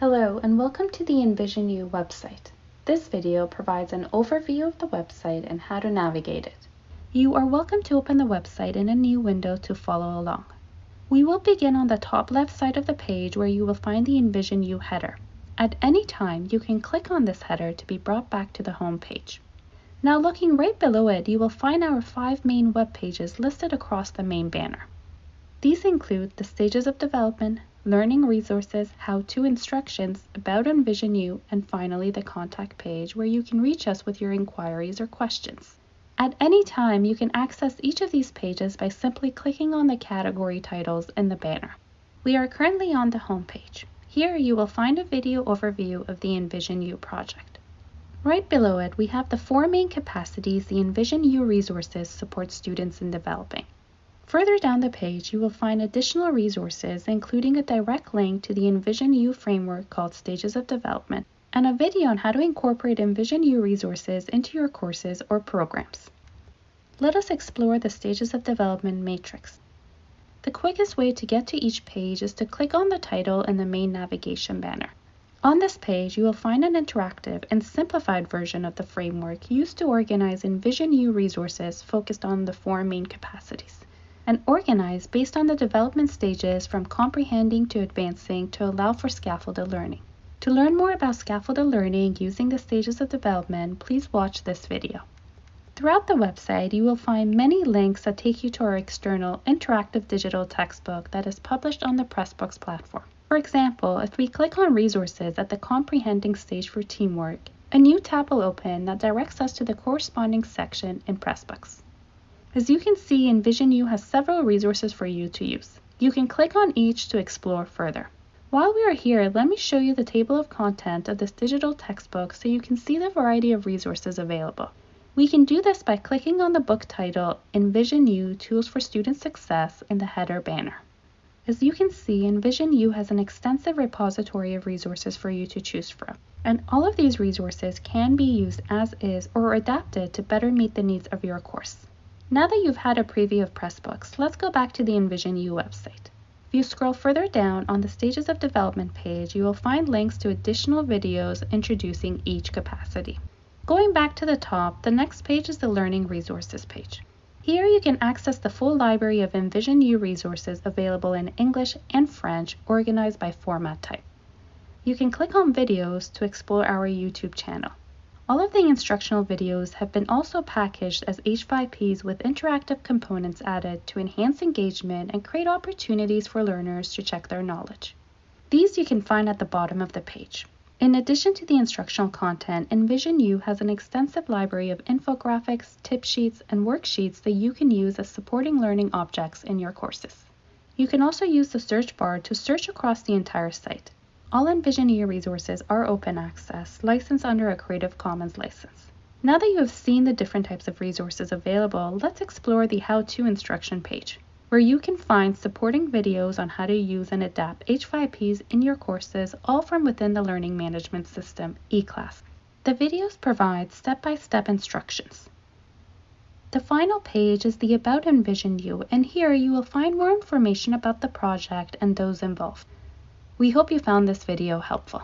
Hello and welcome to the Envision EnvisionU website. This video provides an overview of the website and how to navigate it. You are welcome to open the website in a new window to follow along. We will begin on the top left side of the page where you will find the Envision EnvisionU header. At any time, you can click on this header to be brought back to the home page. Now looking right below it, you will find our five main web pages listed across the main banner. These include the stages of development, learning resources, how-to instructions, about EnvisionU, and finally the contact page where you can reach us with your inquiries or questions. At any time, you can access each of these pages by simply clicking on the category titles in the banner. We are currently on the home page. Here you will find a video overview of the EnvisionU project. Right below it, we have the four main capacities the EnvisionU resources support students in developing. Further down the page, you will find additional resources, including a direct link to the Envision U framework called Stages of Development, and a video on how to incorporate Envision U resources into your courses or programs. Let us explore the Stages of Development matrix. The quickest way to get to each page is to click on the title in the main navigation banner. On this page, you will find an interactive and simplified version of the framework used to organize EnvisionU resources focused on the four main capacities and organized based on the development stages from comprehending to advancing to allow for scaffolded learning. To learn more about scaffolded learning using the stages of development, please watch this video. Throughout the website, you will find many links that take you to our external interactive digital textbook that is published on the Pressbooks platform. For example, if we click on resources at the comprehending stage for teamwork, a new tab will open that directs us to the corresponding section in Pressbooks. As you can see, EnvisionU has several resources for you to use. You can click on each to explore further. While we are here, let me show you the table of content of this digital textbook so you can see the variety of resources available. We can do this by clicking on the book title EnvisionU Tools for Student Success in the header banner. As you can see, EnvisionU has an extensive repository of resources for you to choose from. And all of these resources can be used as is or adapted to better meet the needs of your course. Now that you've had a preview of Pressbooks, let's go back to the EnvisionU website. If you scroll further down on the Stages of Development page, you will find links to additional videos introducing each capacity. Going back to the top, the next page is the Learning Resources page. Here you can access the full library of EnvisionU resources available in English and French organized by format type. You can click on videos to explore our YouTube channel. All of the instructional videos have been also packaged as H5Ps with interactive components added to enhance engagement and create opportunities for learners to check their knowledge. These you can find at the bottom of the page. In addition to the instructional content, EnvisionU has an extensive library of infographics, tip sheets, and worksheets that you can use as supporting learning objects in your courses. You can also use the search bar to search across the entire site. All EnvisionU resources are open access, licensed under a Creative Commons license. Now that you have seen the different types of resources available, let's explore the how-to instruction page, where you can find supporting videos on how to use and adapt H5Ps in your courses, all from within the learning management system, eClass. The videos provide step-by-step -step instructions. The final page is the About EnvisionU, and here you will find more information about the project and those involved. We hope you found this video helpful.